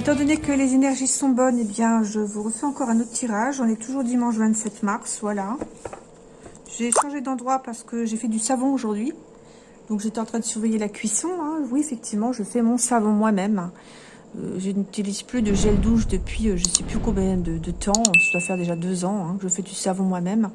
étant donné que les énergies sont bonnes, eh bien, je vous refais encore un autre tirage. On est toujours dimanche 27 mars, voilà. J'ai changé d'endroit parce que j'ai fait du savon aujourd'hui. Donc, j'étais en train de surveiller la cuisson. Hein. Oui, effectivement, je fais mon savon moi-même. Euh, je n'utilise plus de gel douche depuis euh, je ne sais plus combien de, temps. Ça doit faire déjà deux ans hein, que je fais du savon moi-même.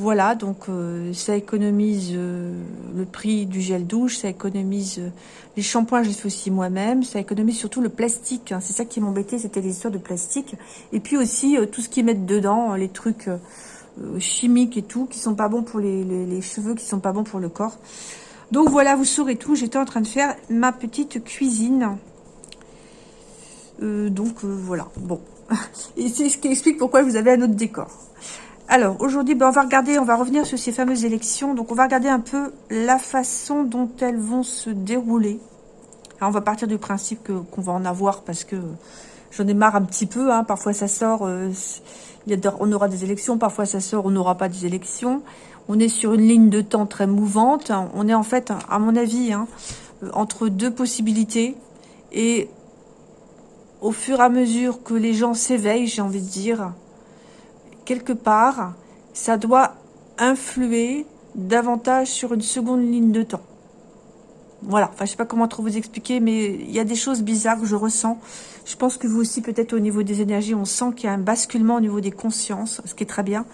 Voilà, donc euh, ça économise euh, le prix du gel douche, ça économise euh, les shampoings, je les fais aussi moi-même, ça économise surtout le plastique. Hein. c'est ça qui m'embêtait, c'était les histoires de plastique. Et puis aussi tout ce qu'ils mettent dedans, les trucs chimiques et tout, qui sont pas bons pour les, cheveux, qui sont pas bons pour le corps. Donc voilà, vous saurez tout. J'étais en train de faire ma petite cuisine. donc voilà, bon. Et c'est ce qui explique pourquoi vous avez un autre décor. Alors, aujourd'hui, ben, on va regarder, on va revenir sur ces fameuses élections. Donc, on va regarder un peu la façon dont elles vont se dérouler. On va partir du principe qu'on va en avoir parce que j'en ai marre un petit peu. Hein. Parfois, ça sort, euh, on aura des élections. Parfois, ça sort, on n'aura pas des élections. On est sur une ligne de temps très mouvante. On est en fait, à mon avis, hein, entre deux possibilités. Et au fur et à mesure que les gens s'éveillent, j'ai envie de dire, quelque part, ça doit influer davantage sur une seconde ligne de temps. Voilà, enfin je sais pas comment trop vous expliquer, mais il y a des choses bizarres que je ressens. Je pense que vous aussi, peut-être au niveau des énergies, on sent qu'il y a un basculement au niveau des consciences, ce qui est très bien.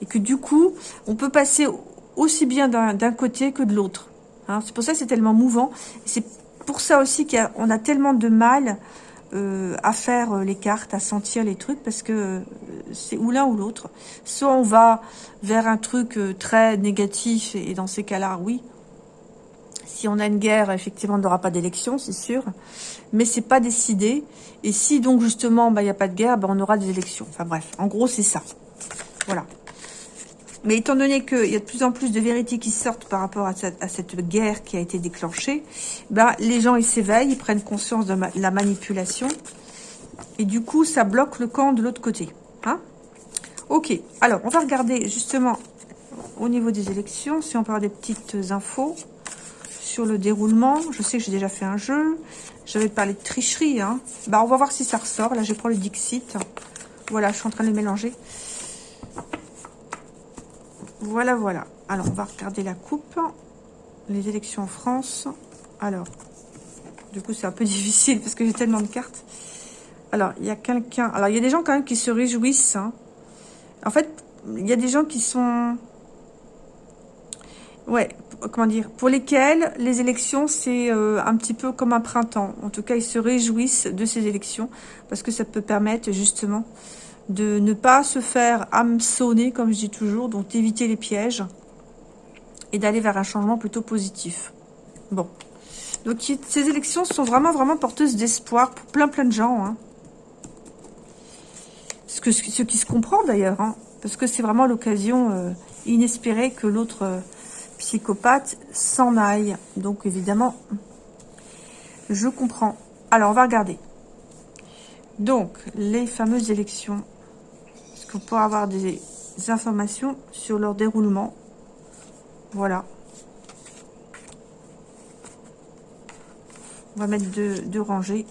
Et que du coup, on peut passer aussi bien d'un côté que de l'autre. Hein. c'est pour ça que c'est tellement mouvant. C'est pour ça aussi qu'on a, a, tellement de mal euh, à faire euh, les cartes, à sentir les trucs, parce que euh, c'est ou l'un ou l'autre. Soit on va vers un truc très négatif, et dans ces cas-là, oui. Si on a une guerre, effectivement, on n'aura pas d'élection, c'est sûr. Mais c'est pas décidé. Et si donc justement, bah, il n'y a pas de guerre, bah, on aura des élections. Enfin bref, en gros, c'est ça. Voilà. Mais étant donné qu'il y a de plus en plus de vérités qui sortent par rapport à cette, guerre qui a été déclenchée, ben, les gens ils s'éveillent, ils prennent conscience de, la manipulation. Et du coup, ça bloque le camp de l'autre côté. Hein ok, alors on va regarder justement au niveau des élections, si on avoir des petites infos sur le déroulement. Je sais que j'ai déjà fait un jeu. J'avais parlé de tricherie. Hein. Bah, on va voir si ça ressort. Là, je prends le Dixit. Voilà, je suis en train de le mélanger. Voilà, voilà. Alors, on va regarder la coupe. Les élections en France. Alors, du coup, c'est un peu difficile parce que j'ai tellement de cartes. Alors, il y a quelqu'un... Alors, il y a des gens quand même qui se réjouissent. Hein. En fait, il y a des gens qui sont... Ouais, comment dire Pour lesquels les élections, c'est euh, un petit peu comme un printemps. En tout cas, ils se réjouissent de ces élections parce que ça peut permettre justement de ne pas se faire hameçonner, comme je dis toujours, donc d'éviter les pièges et d'aller vers un changement plutôt positif. Bon. Donc ces élections sont vraiment, vraiment porteuses d'espoir pour plein, plein de gens. Hein. Ce qui se comprend d'ailleurs, hein, parce que c'est vraiment l'occasion euh, inespérée que l'autre euh, psychopathe s'en aille. Donc évidemment, je comprends. Alors, on va regarder. Donc, les fameuses élections pour avoir des informations sur leur déroulement? Voilà. On va mettre deux, rangées.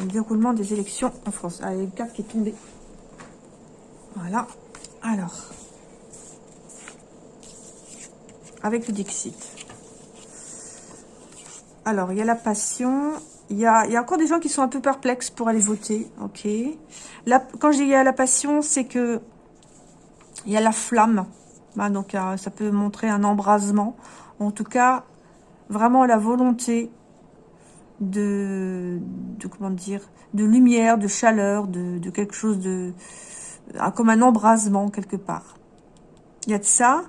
Le déroulement des élections en France. Ah, il y a une carte qui est tombée. Voilà. Alors. Avec le Dixit. Alors, il y a la passion. Il y a, encore des gens qui sont un peu perplexes pour aller voter. Ok. Quand je dis il y a la passion, c'est que il y a la flamme. Bah, donc, euh, ça peut montrer un embrasement. En tout cas, vraiment la volonté de, de comment dire, de lumière, de chaleur, de, quelque chose de, euh, comme un embrasement quelque part. Il y a de ça.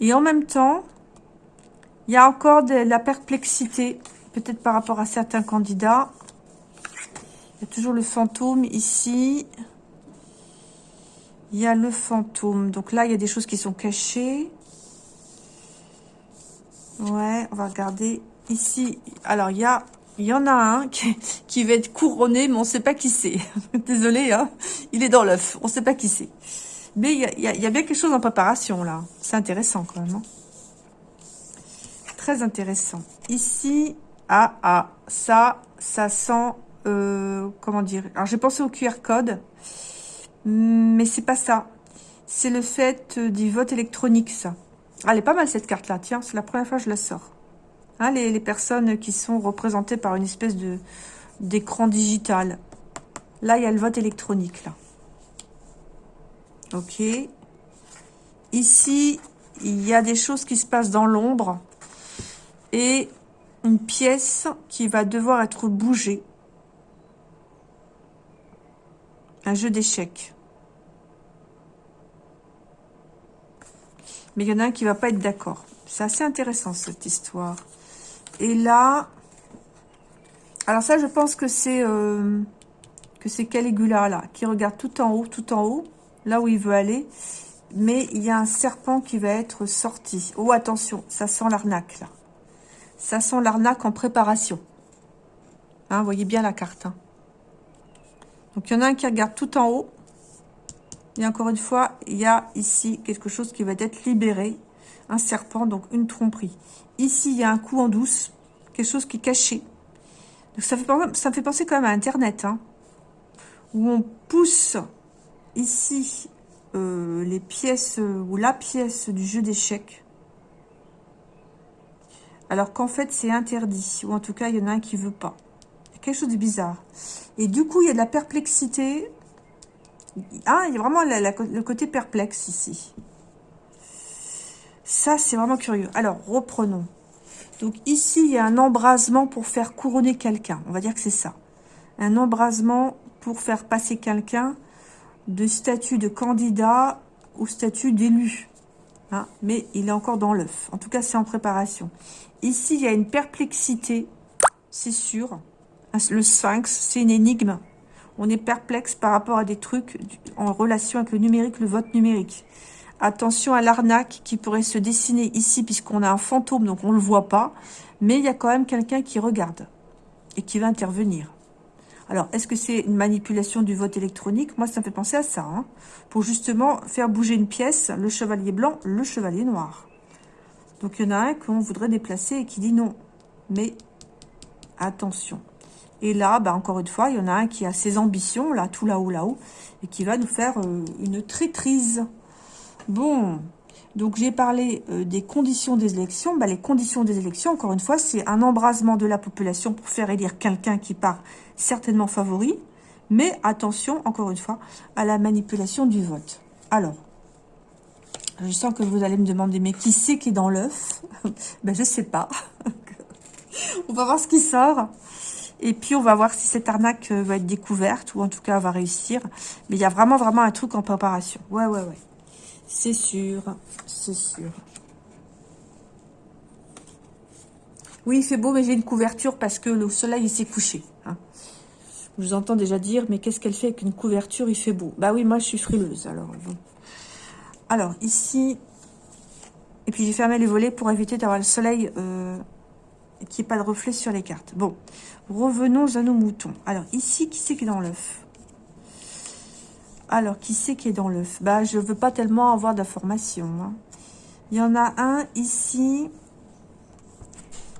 Et en même temps, il y a encore de la perplexité peut-être par rapport à certains candidats. Il y a toujours le fantôme ici. Il y a le fantôme. Donc là, il y a des choses qui sont cachées. Ouais, on va regarder ici. Alors, il y en a un qui, va être couronné, mais on ne sait pas qui c'est. Désolé, hein. il est dans l'œuf. On ne sait pas qui c'est. Mais il y, a, bien quelque chose en préparation, là. C'est intéressant, quand même. Hein. très intéressant. Ici, ah, ah, ça, ça sent, euh, comment dire Alors, j'ai pensé au QR code, mais c'est pas ça. C'est le fait du vote électronique, ça. Ah, elle est pas mal, cette carte-là. Tiens, c'est la première fois que je la sors. Hein, les, les, personnes qui sont représentées par une espèce de d'écran digital. Là, il y a le vote électronique, là. Ok. Ici, il y a des choses qui se passent dans l'ombre. Et une pièce qui va devoir être bougée. Un jeu d'échecs. Mais il y en a un qui va pas être d'accord. C'est assez intéressant, cette histoire. Et là... Alors ça, je pense que c'est... Euh, que c'est Caligula, là, qui regarde tout en haut, tout en haut, là où il veut aller. Mais il y a un serpent qui va être sorti. Oh, attention, ça sent l'arnaque, là. Ça sent l'arnaque en préparation. Hein, voyez bien la carte. Hein. Donc, il y en a un qui regarde tout en haut. Et encore une fois, il y a ici quelque chose qui va être libéré. Un serpent, donc une tromperie. Ici, il y a un coup en douce. Quelque chose qui est caché. Donc, ça, fait, me fait penser quand même à Internet. Hein, où on pousse ici euh, les pièces euh, ou la pièce du jeu d'échecs. Alors qu'en fait, c'est interdit. Ou en tout cas, il y en a un qui veut pas. Quelque chose de bizarre. Et du coup, il y a de la perplexité. Ah, il y a vraiment le côté perplexe ici. Ça, c'est vraiment curieux. Alors, reprenons. Donc ici, il y a un embrasement pour faire couronner quelqu'un. On va dire que c'est ça. Un embrasement pour faire passer quelqu'un de statut de candidat ou statut d'élu. Hein, mais il est encore dans l'œuf. En tout cas, c'est en préparation. Ici, il y a une perplexité, c'est sûr. Le sphinx, c'est une énigme. On est perplexe par rapport à des trucs en relation avec le numérique, le vote numérique. Attention à l'arnaque qui pourrait se dessiner ici, puisqu'on a un fantôme, donc on ne le voit pas. Mais il y a quand même quelqu'un qui regarde et qui va intervenir. Alors, est-ce que c'est une manipulation du vote électronique? Moi, ça me fait penser à ça. Hein, pour justement faire bouger une pièce, le chevalier blanc, le chevalier noir. Donc, il y en a un qu'on voudrait déplacer et qui dit non. Mais attention. Et là, bah, encore une fois, il y en a un qui a ses ambitions, là, tout là-haut, là-haut, et qui va nous faire euh, une traîtrise. Bon, donc j'ai parlé euh, des conditions des élections. Bah, les conditions des élections, encore une fois, c'est un embrasement de la population pour faire élire quelqu'un qui part certainement favori. Mais attention, encore une fois, à la manipulation du vote. Alors, je sens que vous allez me demander, mais qui c'est qui est dans l'œuf Ben, je sais pas. on va voir ce qui sort. Et puis, on va voir si cette arnaque euh, va être découverte, ou en tout cas, va réussir. Mais il y a vraiment, vraiment un truc en préparation. Ouais, ouais, ouais. C'est sûr, c'est sûr. Oui, il fait beau, mais j'ai une couverture parce que le soleil s'est couché. Hein. Je vous entends déjà dire, mais qu'est-ce qu'elle fait avec une couverture Il fait beau. Bah oui, moi, je suis frileuse. Alors, alors ici, et puis j'ai fermé les volets pour éviter d'avoir le soleil euh, qui n'y pas de reflet sur les cartes. Bon, revenons à nos moutons. Alors ici, qui c'est qui est dans l'œuf? Alors, qui c'est qui est dans l'œuf? Bah, je veux pas tellement avoir d'informations. Hein. Il y en a un ici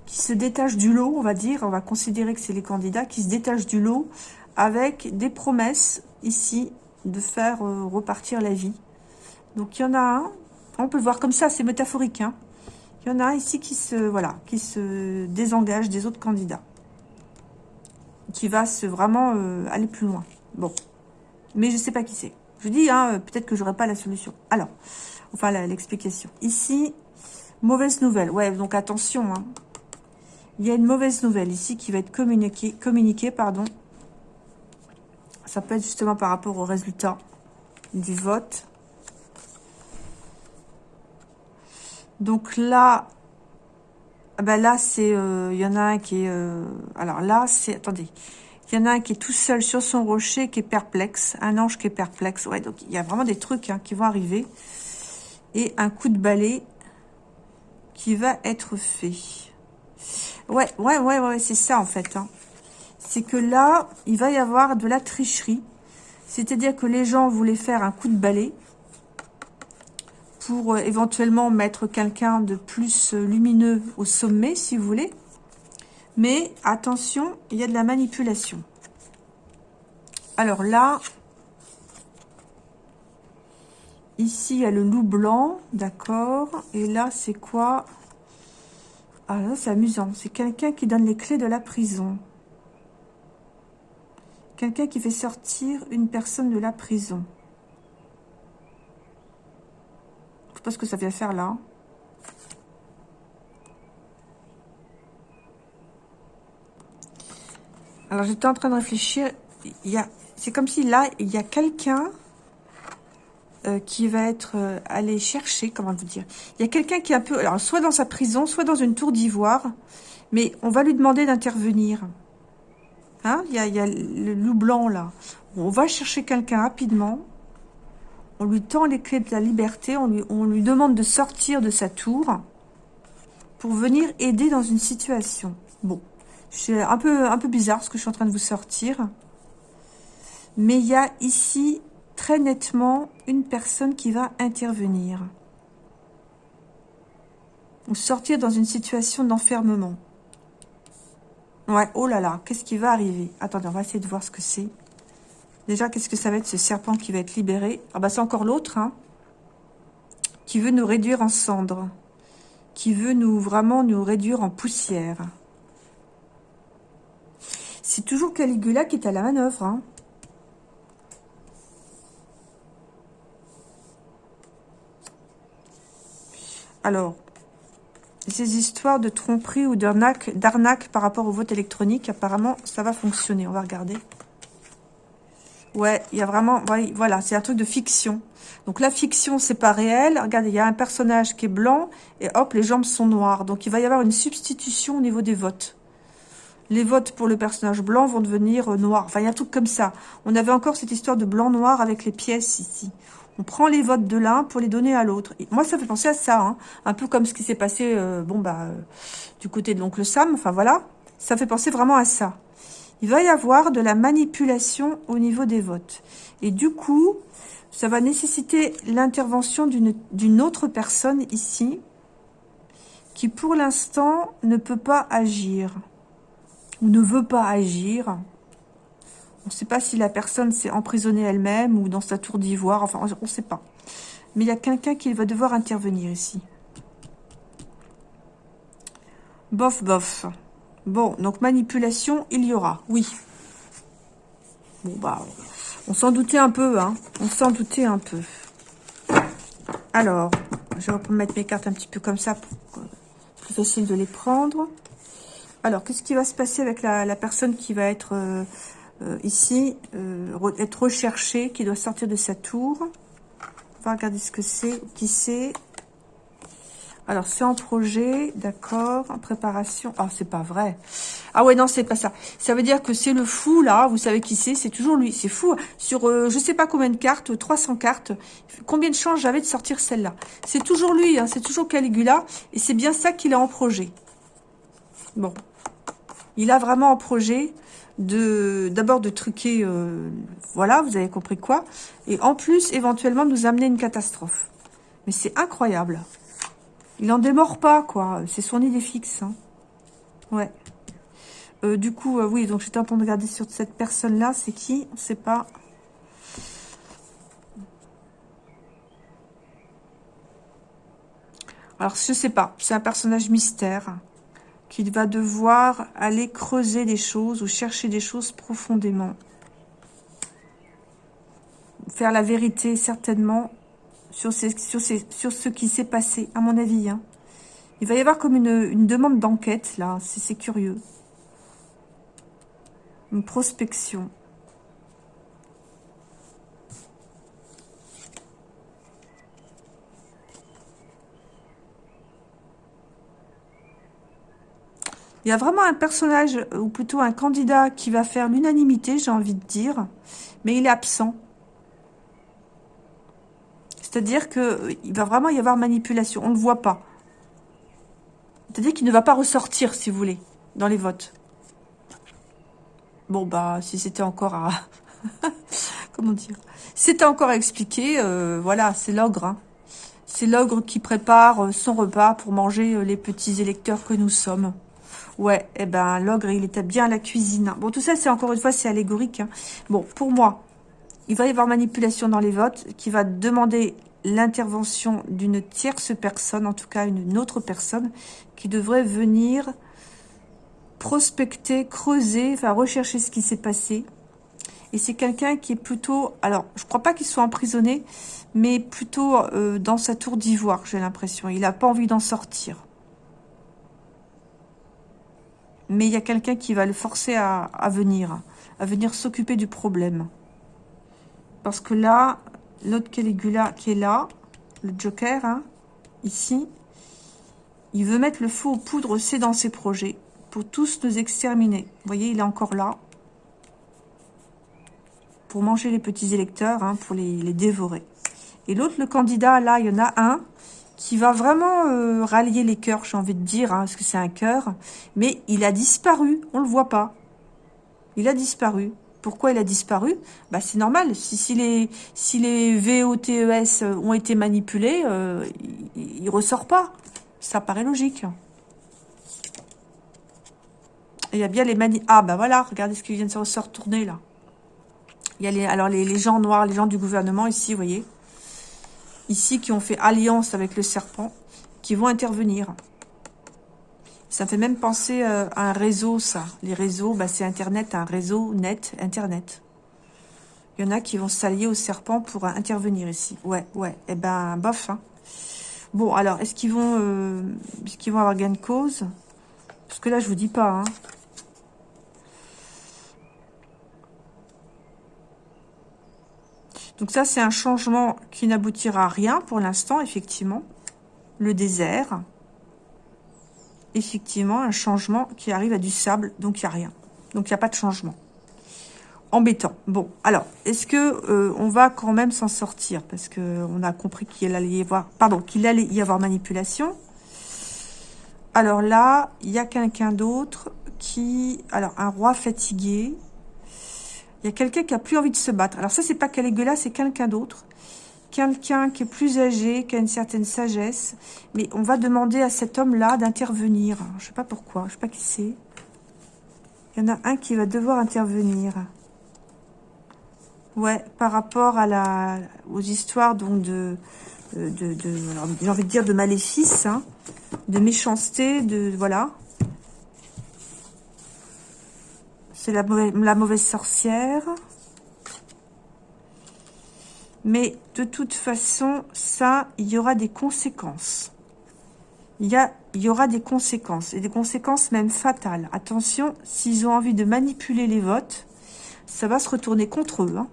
qui se détache du lot, on va dire. On va considérer que c'est les candidats qui se détachent du lot avec des promesses ici de faire euh, repartir la vie. Donc, il y en a un. On peut le voir comme ça, c'est métaphorique. Hein. Il y en a un ici qui se, voilà, qui se désengage des autres candidats. Qui va se vraiment euh, aller plus loin. Bon mais je sais pas qui c'est. Je dis, hein, peut-être que j'aurai pas la solution. Alors, enfin, l'explication. Ici, mauvaise nouvelle. Ouais, donc attention. Hein. Il y a une mauvaise nouvelle ici qui va être communiquée, communiquée pardon. Ça peut être justement par rapport au résultat du vote. Donc là, ben là, c'est, euh, il y en a un qui est, euh, alors là, c'est, attendez, il y en a un qui est tout seul sur son rocher, qui est perplexe. Un ange qui est perplexe. Ouais, donc il y a vraiment des trucs hein, qui vont arriver. Et un coup de balai qui va être fait. Ouais, ouais, ouais, ouais, c'est ça en fait. Hein. C'est que là, il va y avoir de la tricherie. C'est-à-dire que les gens voulaient faire un coup de balai pour euh, éventuellement mettre quelqu'un de plus euh, lumineux au sommet, si vous voulez. Mais attention, il y a de la manipulation. Alors là, ici, il y a le loup blanc, d'accord. Et là, c'est quoi? Ah là, c'est amusant. C'est quelqu'un qui donne les clés de la prison. Quelqu'un qui fait sortir une personne de la prison. Je sais ce que ça vient faire là. Alors, j'étais en train de réfléchir. C'est comme si là, il y a quelqu'un euh, qui va être euh, allé chercher, comment vous dire. Il y a quelqu'un qui est un peu, alors soit dans sa prison, soit dans une tour d'ivoire, mais on va lui demander d'intervenir. Hein il, il y a le loup blanc là. On va chercher quelqu'un rapidement. On lui tend les clés de la liberté. On lui, on lui demande de sortir de sa tour pour venir aider dans une situation. Bon, c'est un peu, un peu bizarre ce que je suis en train de vous sortir. Mais il y a ici très nettement une personne qui va intervenir. Ou sortir dans une situation d'enfermement. Ouais, oh là là, qu'est-ce qui va arriver? Attendez, on va essayer de voir ce que c'est. Déjà, qu'est-ce que ça va être ce serpent qui va être libéré? Ah bah c'est encore l'autre, hein, qui veut nous réduire en cendres, qui veut nous vraiment nous réduire en poussière. C'est toujours Caligula qui est à la manœuvre, hein. Alors, ces histoires de tromperie ou d'arnaque par rapport au vote électronique, apparemment, ça va fonctionner. On va regarder. Ouais, il y a vraiment... Voilà, c'est un truc de fiction. Donc la fiction, c'est pas réel. Regardez, il y a un personnage qui est blanc et hop, les jambes sont noires. Donc il va y avoir une substitution au niveau des votes. Les votes pour le personnage blanc vont devenir euh, noirs. Enfin, il y a un truc comme ça. On avait encore cette histoire de blanc-noir avec les pièces ici. On prend les votes de l'un pour les donner à l'autre. Moi, ça fait penser à ça, hein. un peu comme ce qui s'est passé euh, bon bah euh, du côté de l'oncle Sam. Enfin, voilà, ça fait penser vraiment à ça. Il va y avoir de la manipulation au niveau des votes. Et du coup, ça va nécessiter l'intervention d'une autre personne ici qui, pour l'instant, ne peut pas agir ou ne veut pas agir. On ne sait pas si la personne s'est emprisonnée elle-même ou dans sa tour d'ivoire. Enfin, on ne sait pas. Mais il y a quelqu'un qui va devoir intervenir ici. Bof, bof. Bon, donc manipulation, il y aura. Oui. Bon, bah, on s'en doutait un peu, hein. On s'en doutait un peu. Alors, je vais mettre mes cartes un petit peu comme ça pour plus facile de les prendre. Alors, qu'est-ce qui va se passer avec la, personne qui va être euh, euh, ici, euh, être recherché, qui doit sortir de sa tour? On va regarder ce que c'est, qui c'est. Alors, c'est en projet, d'accord, en préparation. Ah, c'est pas vrai. Ah ouais, non, c'est pas ça. Ça veut dire que c'est le fou, là, vous savez qui c'est, c'est toujours lui. C'est fou. Sur, euh, je sais pas combien de cartes, 300 cartes, combien de chances j'avais de sortir celle-là? C'est toujours lui, hein, c'est toujours Caligula, et c'est bien ça qu'il a en projet. Bon. Il a vraiment en projet de d'abord de truquer, euh, voilà, vous avez compris quoi, et en plus, éventuellement, nous amener une catastrophe. Mais c'est incroyable. Il n'en démord pas, quoi. C'est son idée fixe. Hein. Ouais. Euh, du coup, euh, oui, donc j'étais en train de regarder sur cette personne-là. C'est qui? On ne sait pas. Alors, je sais pas. C'est un personnage mystère qu'il va devoir aller creuser des choses ou chercher des choses profondément. Faire la vérité, certainement, sur, sur, sur ce qui s'est passé, à mon avis. Hein. Il va y avoir comme une, une demande d'enquête, là. C'est curieux. Une prospection. Il y a vraiment un personnage, ou plutôt un candidat qui va faire l'unanimité, j'ai envie de dire, mais il est absent. C'est-à-dire qu'il va vraiment y avoir manipulation, on ne le voit pas. C'est-à-dire qu'il ne va pas ressortir, si vous voulez, dans les votes. Bon, bah, si c'était encore à... Comment dire? C'était encore à expliquer, euh, voilà, c'est l'ogre. Hein. C'est l'ogre qui prépare son repas pour manger les petits électeurs que nous sommes. Ouais, eh ben, l'ogre, il est bien à la cuisine. Bon, tout ça, c'est encore une fois, c'est allégorique. Hein. Bon, pour moi, il va y avoir manipulation dans les votes qui va demander l'intervention d'une tierce personne, en tout cas une autre personne, qui devrait venir prospecter, creuser, enfin rechercher ce qui s'est passé. Et c'est quelqu'un qui est plutôt, alors je crois pas qu'il soit emprisonné, mais plutôt euh, dans sa tour d'ivoire, j'ai l'impression. Il n'a pas envie d'en sortir. Mais il y a quelqu'un qui va le forcer à venir, à venir s'occuper du problème. Parce que là, l'autre Caligula qui est là, le Joker, hein, ici, il veut mettre le feu aux poudres, c'est dans ses projets, pour tous nous exterminer. Vous voyez, il est encore là. Pour manger les petits électeurs, hein, pour les, dévorer. Et l'autre, le candidat, là, il y en a un qui va vraiment euh, rallier les cœurs, j'ai envie de dire, hein, parce que c'est un cœur. Mais il a disparu, on le voit pas. Il a disparu. Pourquoi il a disparu bah, C'est normal. Si, les, si VOTES ont été manipulés, euh, il ne ressort pas. Ça paraît logique. Il y a bien les mani... Ah, bah voilà, regardez ce qui vient de se retourner, là. Il y a les, alors les, les gens noirs, les gens du gouvernement, ici, vous voyez. Ici, qui ont fait alliance avec le serpent, qui vont intervenir. Ça fait même penser euh, à un réseau, ça. Les réseaux, bah, c'est Internet, un réseau net, Internet. Il y en a qui vont s'allier au serpent pour intervenir ici. Ouais, ouais. Eh ben, bof. Hein. Bon, alors, est-ce qu'ils vont, euh, qu'ils vont avoir gain de cause? Parce que là, je vous dis pas. Hein. Donc ça, c'est un changement qui n'aboutira à rien pour l'instant, effectivement. Le désert effectivement un changement qui arrive à du sable, donc il n'y a rien. Donc il n'y a pas de changement. Embêtant. Bon, alors, est-ce que euh, on va quand même s'en sortir? Parce que on a compris qu'il allait y avoir, pardon, qu'il allait y avoir manipulation. Alors là, il y a quelqu'un d'autre qui, alors un roi fatigué. Il y a quelqu'un qui a plus envie de se battre. Alors ça, c'est pas Caligula, c'est quelqu'un d'autre quelqu'un qui est plus âgé, qui a une certaine sagesse. Mais on va demander à cet homme-là d'intervenir. Je ne sais pas pourquoi, je ne sais pas qui c'est. Il y en a un qui va devoir intervenir. Ouais, par rapport à la, aux histoires donc de, de, j'ai envie de dire de maléfice, hein, de méchanceté, de voilà. C'est la mauvaise sorcière. Mais de toute façon, ça, il y aura des conséquences. Il y, aura des conséquences, et des conséquences même fatales. Attention, s'ils ont envie de manipuler les votes, ça va se retourner contre eux. Hein.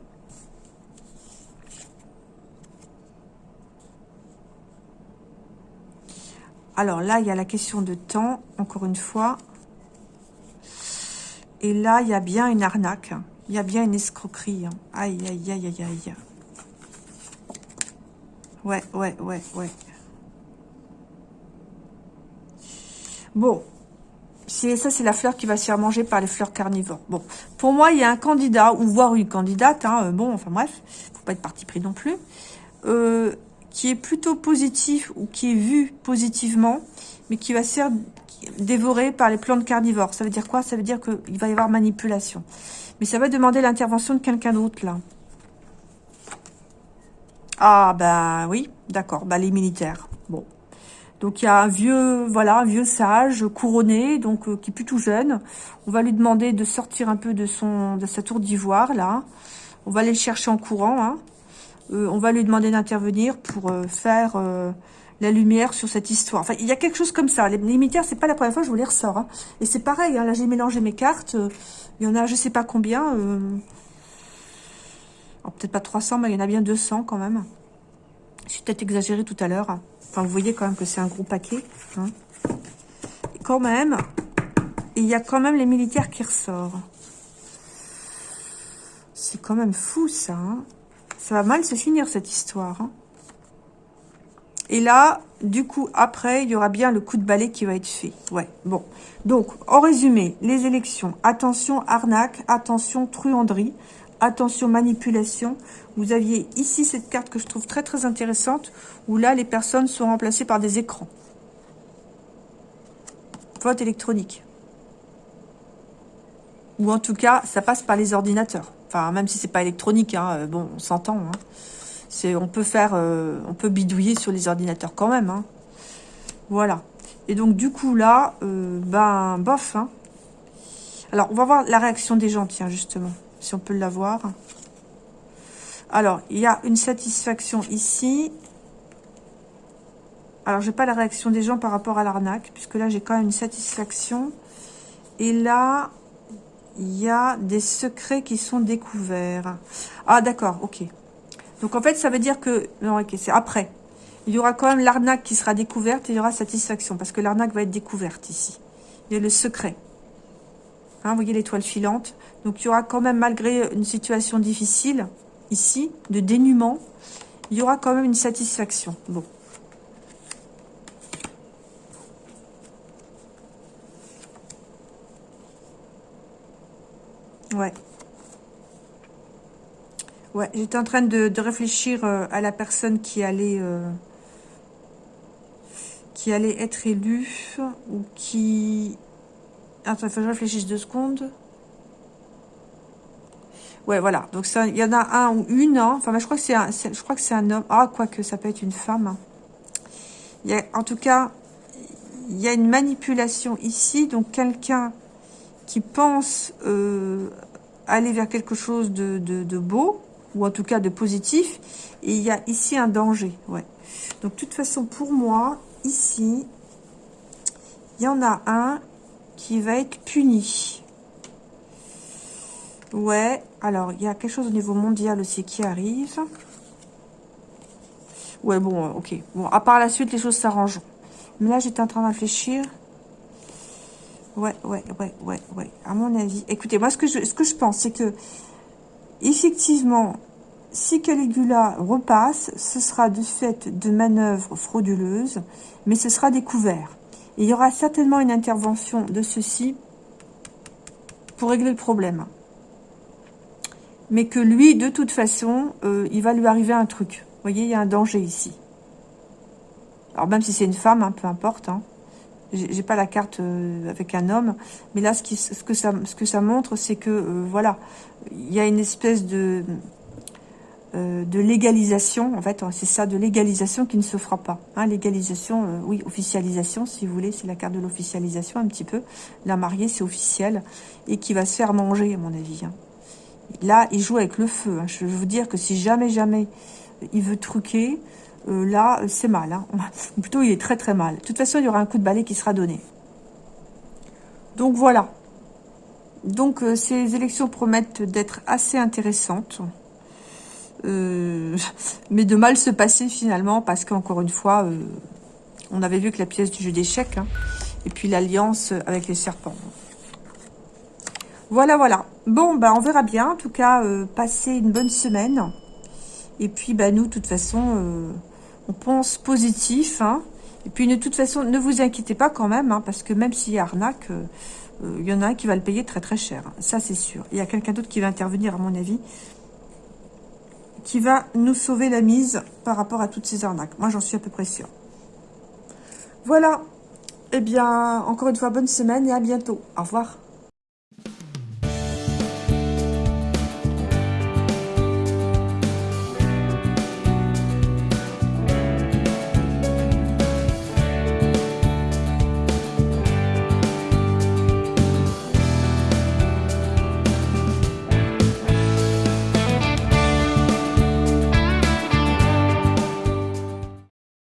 Alors là, il y a la question de temps, encore une fois. Et là, il y a bien une arnaque. Hein. Il y a bien une escroquerie. Hein. Aïe, aïe, aïe, aïe, aïe. Ouais, ouais, ouais, ouais. Bon. Ça, c'est la fleur qui va se faire manger par les fleurs carnivores. Bon. Pour moi, il y a un candidat, ou voire une candidate, hein, euh, bon, enfin bref, faut pas être parti pris non plus, euh, qui est plutôt positif, ou qui est vu positivement, mais qui va se faire dévorer par les plantes carnivores. Ça veut dire quoi? Ça veut dire qu'il va y avoir manipulation. Mais ça va demander l'intervention de quelqu'un d'autre, là. Ah, ben oui, d'accord, bah, les militaires. Bon. Donc, il y a un vieux, voilà, un vieux sage, couronné, donc euh, qui est plutôt jeune. On va lui demander de sortir un peu de son de sa tour d'ivoire, là. On va aller le chercher en courant, hein. euh, on va lui demander d'intervenir pour euh, faire la lumière sur cette histoire. Enfin, il y a quelque chose comme ça. Les, militaires, c'est pas la première fois que je vous les ressors. Hein. Et c'est pareil, hein, là, j'ai mélangé mes cartes. Il y en a, je sais pas combien peut-être pas 300, mais il y en a bien 200 quand même. J'ai peut-être exagéré tout à l'heure. Enfin, vous voyez quand même que c'est un gros paquet. Hein. Quand même, il y a quand même les militaires qui ressortent. C'est quand même fou, ça. Hein. Ça va mal se finir, cette histoire. Hein. Et là, du coup, après, il y aura bien le coup de balai qui va être fait. Ouais, bon. Donc, en résumé, les élections. Attention, arnaque. Attention, truanderie attention, manipulation. Vous aviez ici cette carte que je trouve très très intéressante, où là, les personnes sont remplacées par des écrans. Vote électronique. Ou en tout cas, ça passe par les ordinateurs. Enfin, même si c'est pas électronique, hein, euh, bon, on s'entend. Hein. On peut faire, euh, on peut bidouiller sur les ordinateurs quand même. Hein. Voilà. Et donc, du coup, là, euh, ben, bof. Alors, on va voir la réaction des gens, tiens, justement, si on peut l'avoir. Alors, il y a une satisfaction ici. Alors, j'ai pas la réaction des gens par rapport à l'arnaque, puisque là, j'ai quand même une satisfaction. Et là, il y a des secrets qui sont découverts. Ah, d'accord, ok. Donc, en fait, ça veut dire que... Non, ok, c'est après. Il y aura quand même l'arnaque qui sera découverte et il y aura satisfaction, parce que l'arnaque va être découverte ici. Il y a le secret. Hein, vous voyez l'étoile filante. Donc, il y aura quand même, malgré une situation difficile, ici, de dénuement, il y aura quand même une satisfaction. Bon. Ouais. Ouais, j'étais en train de, réfléchir euh, à la personne qui allait... Euh, qui allait être élue ou qui Attends, il faut que je réfléchisse deux secondes. Ouais, voilà. Donc, il y en a un ou une. Hein. Enfin, je crois que c'est un, je crois que c'est un homme. Ah, quoique, ça peut être une femme. Il y a, en tout cas, il y a une manipulation ici. Donc, quelqu'un qui pense euh, aller vers quelque chose de, de, beau, ou en tout cas de positif. Et il y a ici un danger. Ouais. Donc, de toute façon, pour moi, ici, il y en a un qui va être puni. Ouais, alors, il y a quelque chose au niveau mondial aussi qui arrive. Ouais, bon, ok. Bon, à part la suite, les choses s'arrangent. Mais là, j'étais en train de réfléchir. Ouais, ouais, ouais, ouais, ouais. À mon avis. Écoutez, moi, ce que je, ce que je pense, c'est que, effectivement, si Caligula repasse, ce sera du fait de manœuvres frauduleuses, mais ce sera découvert il y aura certainement une intervention de ceci pour régler le problème. Mais que lui, de toute façon, euh, il va lui arriver un truc. Vous voyez, il y a un danger ici. Alors même si c'est une femme, hein, peu importe. Hein. J'ai pas la carte euh, avec un homme, mais là, ce, qui, ce, que, ça, ce que ça montre, c'est que, euh, voilà, il y a une espèce de euh, de légalisation, en fait, c'est ça, de légalisation qui ne se fera pas. Hein, légalisation, euh, oui, officialisation, si vous voulez, c'est la carte de l'officialisation un petit peu. La mariée, c'est officiel, et qui va se faire manger, à mon avis. Hein. Là, il joue avec le feu. Hein. Je veux vous dire que si jamais, jamais, il veut truquer, euh, là, c'est mal. Plutôt, il est très, très mal. De toute façon, il y aura un coup de balai qui sera donné. Donc, voilà. Donc, ces élections promettent d'être assez intéressantes. Euh, mais de mal se passer finalement, parce qu'encore une fois, euh, on avait vu que la pièce du jeu d'échecs, hein, et puis l'alliance avec les serpents. Voilà, voilà. Bon, bah, on verra bien. En tout cas, euh, passer une bonne semaine. Et puis, bah, nous, de toute façon, on pense positif. Hein. Et puis, de toute façon, ne vous inquiétez pas quand même, hein, parce que même s'il y a arnaque, il y en a un qui va le payer très très cher. Ça, c'est sûr. Il y a quelqu'un d'autre qui va intervenir, à mon avis qui va nous sauver la mise par rapport à toutes ces arnaques. Moi, j'en suis à peu près sûre. Voilà. Eh bien, encore une fois, bonne semaine et à bientôt. Au revoir.